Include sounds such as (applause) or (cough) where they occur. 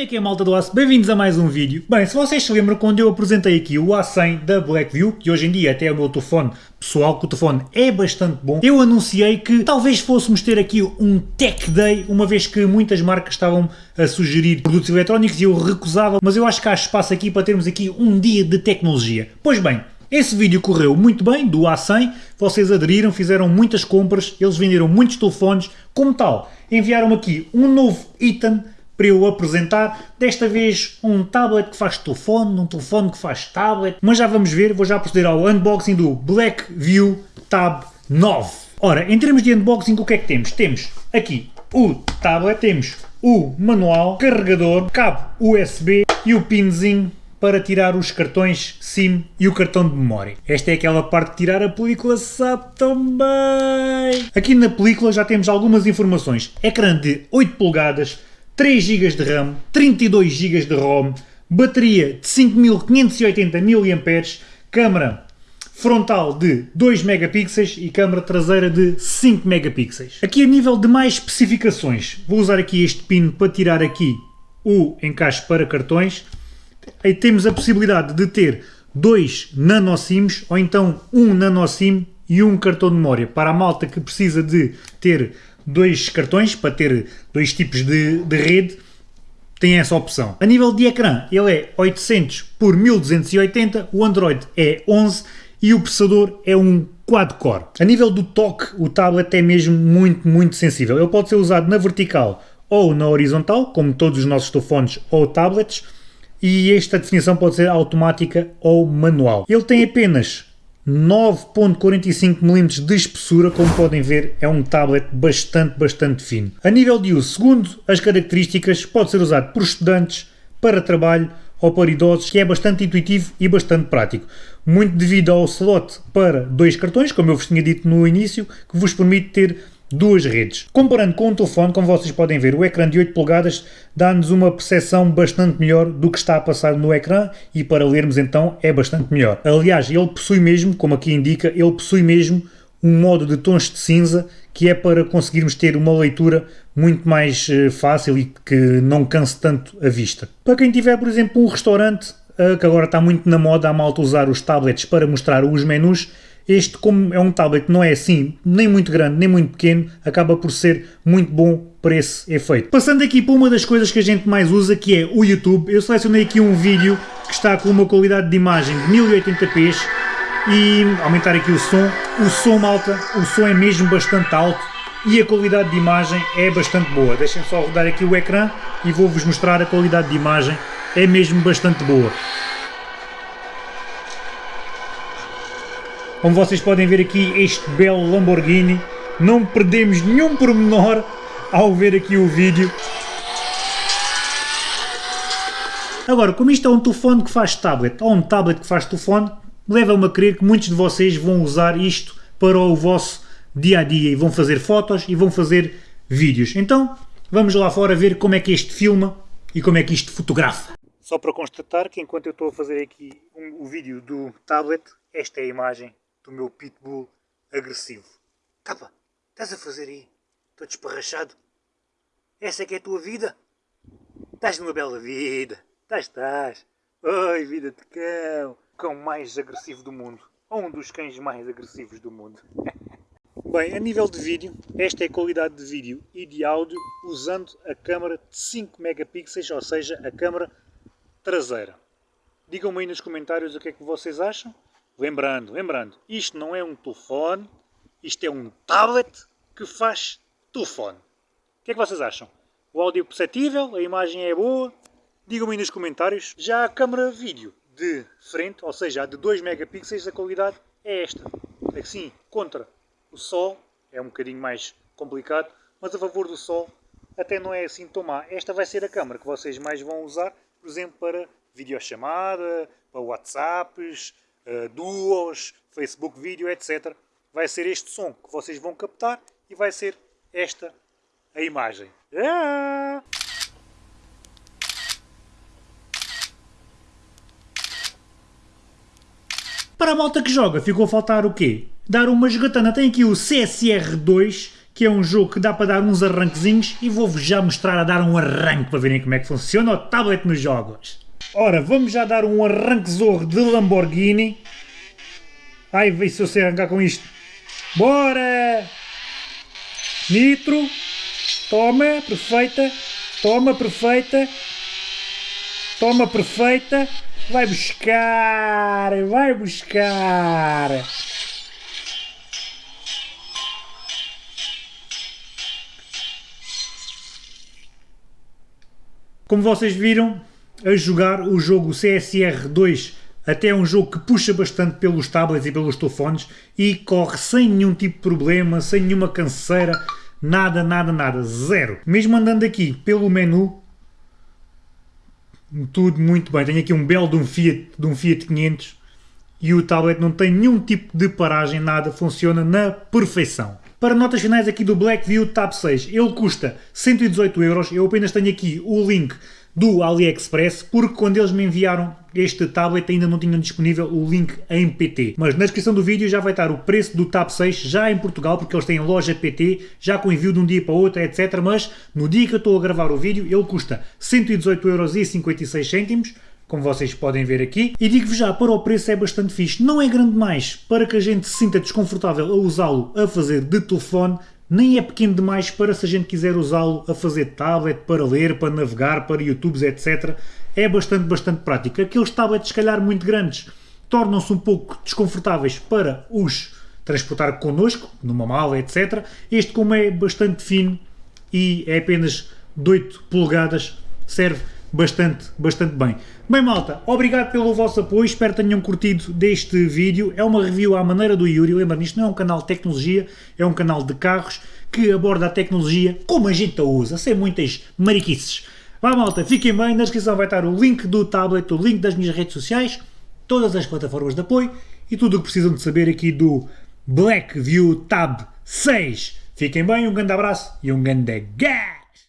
Como é que é malta do Aço? Bem-vindos a mais um vídeo. Bem, se vocês se lembram quando eu apresentei aqui o A100 da Blackview, que hoje em dia até é o meu telefone pessoal, que o telefone é bastante bom, eu anunciei que talvez fôssemos ter aqui um Tech Day, uma vez que muitas marcas estavam a sugerir produtos eletrónicos e eu recusava, mas eu acho que há espaço aqui para termos aqui um dia de tecnologia. Pois bem, esse vídeo correu muito bem, do A100, vocês aderiram, fizeram muitas compras, eles venderam muitos telefones, como tal, enviaram aqui um novo item para eu apresentar. Desta vez um tablet que faz telefone, um telefone que faz tablet, mas já vamos ver, vou já proceder ao unboxing do Blackview Tab 9. Ora, em termos de unboxing, o que é que temos? Temos aqui o tablet, temos o manual, carregador, cabo USB e o pinzinho para tirar os cartões SIM e o cartão de memória. Esta é aquela parte de tirar a película sabe também. Aqui na película já temos algumas informações. Ecrã de 8 polegadas, 3 GB de RAM, 32 GB de ROM, bateria de 5580 mAh, câmara frontal de 2 megapixels e câmara traseira de 5 megapixels. Aqui a nível de mais especificações, vou usar aqui este pino para tirar aqui o encaixe para cartões. Aí temos a possibilidade de ter dois nanosims ou então um nanosim e um cartão de memória para a malta que precisa de ter dois cartões para ter dois tipos de, de rede, tem essa opção. A nível de ecrã, ele é 800 por 1280, o Android é 11 e o processador é um quad-core. A nível do toque, o tablet é mesmo muito, muito sensível. Ele pode ser usado na vertical ou na horizontal, como todos os nossos telefones ou tablets, e esta definição pode ser automática ou manual. Ele tem apenas 9.45mm de espessura, como podem ver é um tablet bastante, bastante fino. A nível de uso, segundo as características, pode ser usado por estudantes, para trabalho ou para idosos, que é bastante intuitivo e bastante prático. Muito devido ao slot para dois cartões, como eu vos tinha dito no início, que vos permite ter duas redes. Comparando com o telefone, como vocês podem ver, o ecrã de 8 polegadas dá-nos uma percepção bastante melhor do que está a passar no ecrã e para lermos então é bastante melhor. Aliás, ele possui mesmo, como aqui indica, ele possui mesmo um modo de tons de cinza que é para conseguirmos ter uma leitura muito mais eh, fácil e que não canse tanto a vista. Para quem tiver, por exemplo, um restaurante, eh, que agora está muito na moda a malta usar os tablets para mostrar os menus, este, como é um tablet não é assim, nem muito grande, nem muito pequeno, acaba por ser muito bom para esse efeito. Passando aqui para uma das coisas que a gente mais usa, que é o YouTube, eu selecionei aqui um vídeo que está com uma qualidade de imagem de 1080p e aumentar aqui o som. O som, malta, o som é mesmo bastante alto e a qualidade de imagem é bastante boa. Deixem só rodar aqui o ecrã e vou-vos mostrar a qualidade de imagem, é mesmo bastante boa. Como vocês podem ver aqui, este belo Lamborghini, não perdemos nenhum pormenor ao ver aqui o vídeo. Agora, como isto é um telefone que faz tablet, ou um tablet que faz telefone, leva-me a crer que muitos de vocês vão usar isto para o vosso dia a dia e vão fazer fotos e vão fazer vídeos. Então, vamos lá fora ver como é que isto filma e como é que isto fotografa. Só para constatar que enquanto eu estou a fazer aqui um, o vídeo do tablet, esta é a imagem do meu pitbull agressivo. Capa, estás a fazer aí? Estou desparrachado. Essa é que é a tua vida? Estás numa bela vida. Estás, estás. Oi, vida de cão. Cão mais agressivo do mundo. Ou um dos cães mais agressivos do mundo. (laughs) Bem, a nível de vídeo, esta é a qualidade de vídeo e de áudio usando a câmera de 5 megapixels, ou seja, a câmera traseira. Digam-me aí nos comentários o que é que vocês acham. Lembrando, lembrando, isto não é um telefone, isto é um tablet que faz telefone. O que é que vocês acham? O áudio é perceptível, a imagem é boa? Digam-me nos comentários. Já a câmera vídeo de frente, ou seja, a de 2 megapixels, a qualidade é esta. Assim, contra o sol, é um bocadinho mais complicado, mas a favor do sol até não é assim tão má. Esta vai ser a câmera que vocês mais vão usar, por exemplo, para videochamada, para WhatsApps, uh, duos, Facebook Vídeo, etc. Vai ser este som que vocês vão captar e vai ser esta a imagem. Ah! Para a malta que joga, ficou a faltar o quê? Dar uma jogatana. Tem aqui o CSR2, que é um jogo que dá para dar uns arranquezinhos e vou-vos já mostrar a dar um arranque para verem como é que funciona o tablet nos jogos. Ora, vamos já dar um arranque de Lamborghini. Ai, vê se eu sei arrancar com isto. Bora! Nitro. Toma, perfeita. Toma, perfeita. Toma, perfeita. Vai buscar, vai buscar. Como vocês viram, a jogar o jogo CSR 2 até é um jogo que puxa bastante pelos tablets e pelos telefones e corre sem nenhum tipo de problema, sem nenhuma canseira, nada, nada, nada, zero. Mesmo andando aqui pelo menu, tudo muito bem. Tenho aqui um belo de um Fiat, de um Fiat 500 e o tablet não tem nenhum tipo de paragem, nada, funciona na perfeição. Para notas finais aqui do Blackview Tab 6, ele custa 118 euros, eu apenas tenho aqui o link do AliExpress, porque quando eles me enviaram este tablet ainda não tinham disponível o link em PT. Mas na descrição do vídeo já vai estar o preço do Tab 6 já em Portugal, porque eles têm loja PT, já com envio de um dia para outro, etc. Mas no dia que eu estou a gravar o vídeo, ele custa 118,56€, como vocês podem ver aqui. E digo-vos já, para o preço é bastante fixe. Não é grande demais para que a gente se sinta desconfortável a usá-lo a fazer de telefone, nem é pequeno demais para se a gente quiser usá-lo a fazer tablet, para ler, para navegar, para YouTubes, etc. É bastante, bastante prático. Aqueles tablets, se calhar, muito grandes, tornam-se um pouco desconfortáveis para os transportar connosco, numa mala, etc. Este, como é bastante fino e é apenas de 8 polegadas, serve bastante, bastante bem. Bem malta, obrigado pelo vosso apoio, espero que tenham curtido deste vídeo. É uma review à maneira do Yuri, lembra isto não é um canal de tecnologia, é um canal de carros que aborda a tecnologia como a gente a usa, sem muitas mariquices. Vá malta, fiquem bem, na descrição vai estar o link do tablet, o link das minhas redes sociais, todas as plataformas de apoio e tudo o que precisam de saber aqui do Blackview Tab 6. Fiquem bem, um grande abraço e um grande gás!